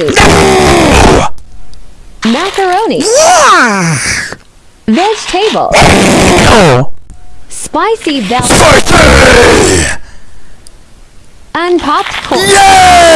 soup. Macaroni. Vegetable. No! Spicy bell Spicy! and popcorn. Yeah!